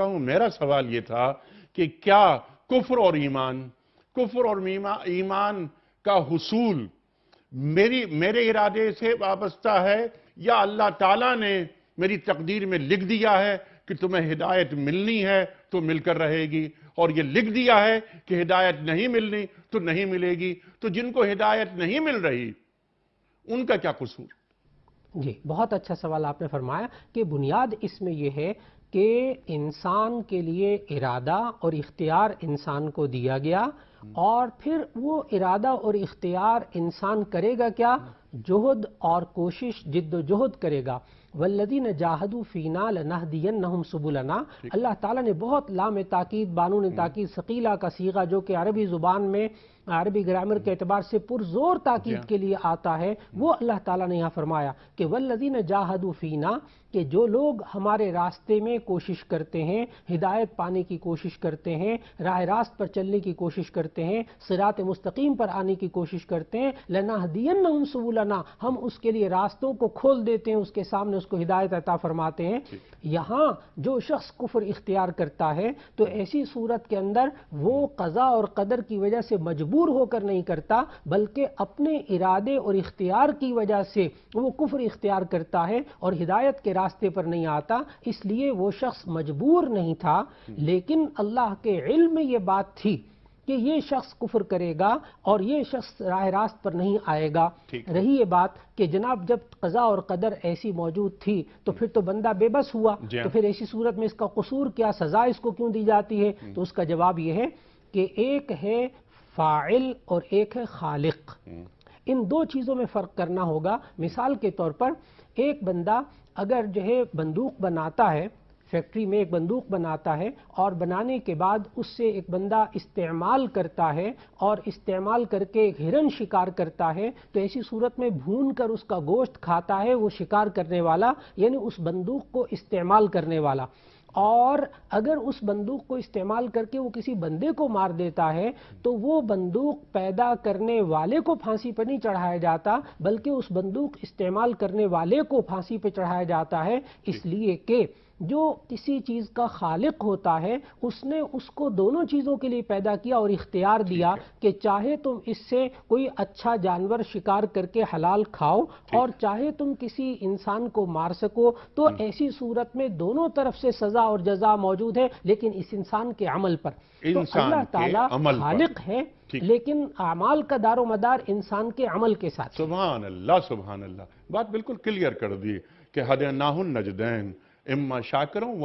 سکتا ہوں، میرا سوال یہ تھا کہ کیا کفر اور ایمان، کفر اور ایمان کا حصول میری، میرے ارادے سے وابستہ ہے یا اللہ تعالیٰ نے میری تقدیر میں لکھ دیا ہے کہ تمہیں ہدایت ملنی ہے تو مل کر رہے گی، اور یہ لکھ دیا ہے کہ ہدایت نہیں ملنی تو نہیں ملے گی، تو جن کو ہدایت نہیں مل رہی، ان کا کیا قصور؟ جی بہت اچھا سوال آپ نے فرمایا کہ بنیاد اس میں یہ ہے کہ انسان کے لیے ارادہ اور اختیار انسان کو دیا گیا اور پھر وہ ارادہ اور اختیار انسان کرے گا کیا؟ جہد اور کوشش جد و جہد کرے گا۔ والذین جاہدو فینا لنہدینہم سبلنا۔ اللہ تعالیٰ نے بہت لام تاکید بانون تاکید ثقیلہ کا سیغہ جو کہ عربی زبان میں عربی گرامر کے اعتبار سے پرزور تاکید کے لیے آتا ہے وہ اللہ تعالیٰ نے یہاں فرمایا کہ والذین جاہدو فینا کہ جو لوگ ہمارے راستے میں کوشش کرتے ہیں ہدایت پانے کی کوشش کرتے ہیں راہ راست پر چلنے کی کوشش کرتے ہیں صراط مستقیم پر آنے کی کوشش کرتے ہیں لنہدینہم سبلنا ہم اس کے لیے راستوں کو کھول دیتے ہیں اس کے سامنے اس کو ہدایت عطا فرماتے ہیں۔ یہاں جو شخص کفر اختیار کرتا ہے تو ایسی صورت کے اندر وہ قضا اور قدر کی وجہ سے مجبور ہو کر نہیں کرتا بلکہ اپنے ارادے اور اختیار کی وجہ سے وہ کفر اختیار کرتا ہے اور ہدایت کے راستے پر نہیں آتا اس لیے وہ شخص مجبور نہیں تھا لیکن اللہ کے علم میں یہ بات تھی کہ یہ شخص کفر کرے گا اور یہ شخص راہ راست پر نہیں آئے گا۔ رہی یہ بات کہ جناب جب قضا اور قدر ایسی موجود تھی تو پھر تو بندہ بے بس ہوا۔ تو پھر ایسی صورت میں اس کا قصور کیا سزا اس کو کیوں دی جاتی ہے؟ تو اس کا جواب یہ ہے کہ ایک ہے فاعل اور ایک ہے خالق۔ ان دو چیزوں میں فرق کرنا ہوگا۔ مثال کے طور پر ایک بندہ اگر جو ہے بندوق بناتا ہے فیکٹری میں ایک بندوق بناتا ہے اور بنانے کے بعد اس سے ایک بندہ استعمال کرتا ہے اور استعمال کر کے ایک ہرن شکار کرتا ہے تو ایسی صورت میں بھون کر اس کا گوشت کھاتا ہے وہ شکار کرنے والا یعنی اس بندوق کو استعمال کرنے والا۔ اور اگر اس بندوق کو استعمال کر کے وہ کسی بندے کو مار دیتا ہے تو وہ بندوق پیدا کرنے والے کو پھانسی پر نہیں چڑھایا جاتا بلکہ اس بندوق استعمال کرنے والے کو پھانسی پہ چڑھایا جاتا ہے۔ اس لیے کہ جو کسی چیز کا خالق ہوتا ہے اس نے اس کو دونوں چیزوں کے لیے پیدا کیا اور اختیار دیا کہ چاہے تم اس سے کوئی اچھا جانور شکار کر کے حلال کھاؤ اور چاہے تم کسی انسان کو مار سکو تو ایسی صورت میں دونوں طرف سے سزا اور جزا موجود ہے لیکن اس انسان کے عمل پر۔ تو اللہ تعالیٰ خالق ہے لیکن اعمال کا دار و مدار انسان کے عمل کے ساتھ سبحان اللہ سبحان اللہ۔ بات بالکل کلیئر کر دی کہ حد ناہن نجدین۔ اما شاکروں و